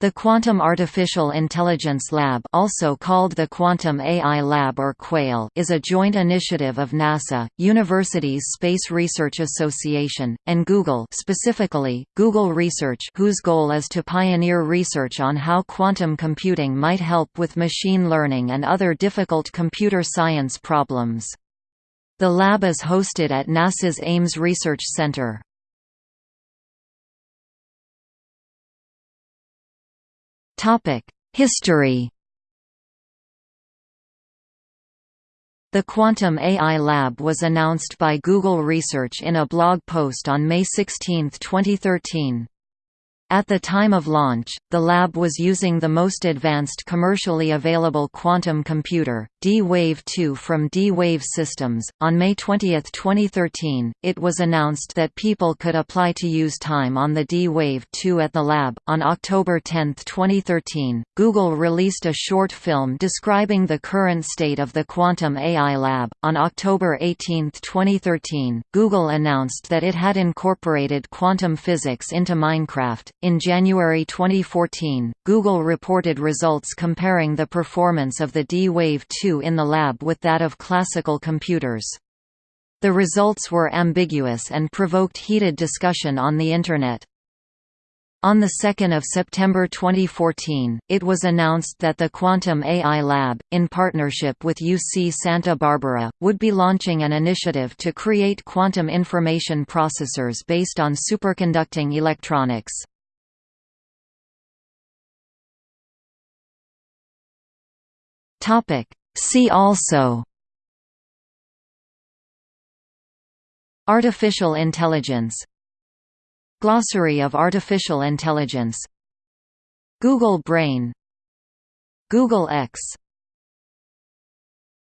The Quantum Artificial Intelligence Lab also called the Quantum AI Lab or QUAIL is a joint initiative of NASA, Universities Space Research Association, and Google specifically, Google Research whose goal is to pioneer research on how quantum computing might help with machine learning and other difficult computer science problems. The lab is hosted at NASA's Ames Research Center. History The Quantum AI Lab was announced by Google Research in a blog post on May 16, 2013. At the time of launch, the lab was using the most advanced commercially available quantum computer, D-Wave 2 from D-Wave Systems. On May 20, 2013, it was announced that people could apply to use time on the D-Wave 2 at the lab. On October 10, 2013, Google released a short film describing the current state of the Quantum AI Lab. On October 18, 2013, Google announced that it had incorporated quantum physics into Minecraft in January 2014, Google reported results comparing the performance of the D-Wave 2 in the lab with that of classical computers. The results were ambiguous and provoked heated discussion on the Internet. On 2 September 2014, it was announced that the Quantum AI Lab, in partnership with UC Santa Barbara, would be launching an initiative to create quantum information processors based on superconducting electronics. Topic. See also Artificial intelligence Glossary of artificial intelligence Google Brain Google X